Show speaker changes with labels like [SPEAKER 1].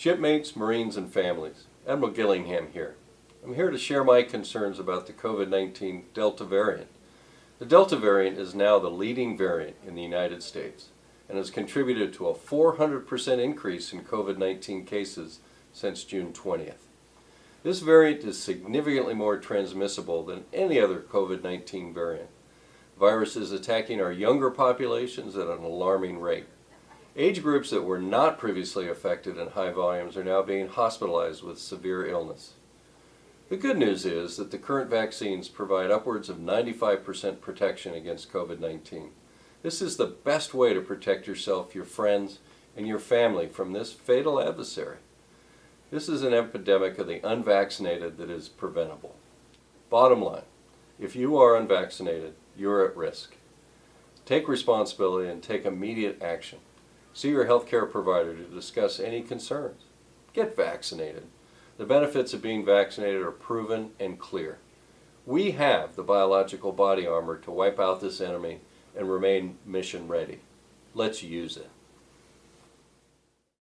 [SPEAKER 1] Shipmates, Marines, and families, Admiral Gillingham here. I'm here to share my concerns about the COVID-19 Delta variant. The Delta variant is now the leading variant in the United States and has contributed to a 400% increase in COVID-19 cases since June 20th. This variant is significantly more transmissible than any other COVID-19 variant. Virus is attacking our younger populations at an alarming rate. Age groups that were not previously affected in high volumes are now being hospitalized with severe illness. The good news is that the current vaccines provide upwards of 95% protection against COVID-19. This is the best way to protect yourself, your friends, and your family from this fatal adversary. This is an epidemic of the unvaccinated that is preventable. Bottom line, if you are unvaccinated, you're at risk. Take responsibility and take immediate action. See your healthcare provider to discuss any concerns. Get vaccinated. The benefits of being vaccinated are proven and clear. We have the biological body armor to wipe out this enemy and remain mission ready. Let's use it.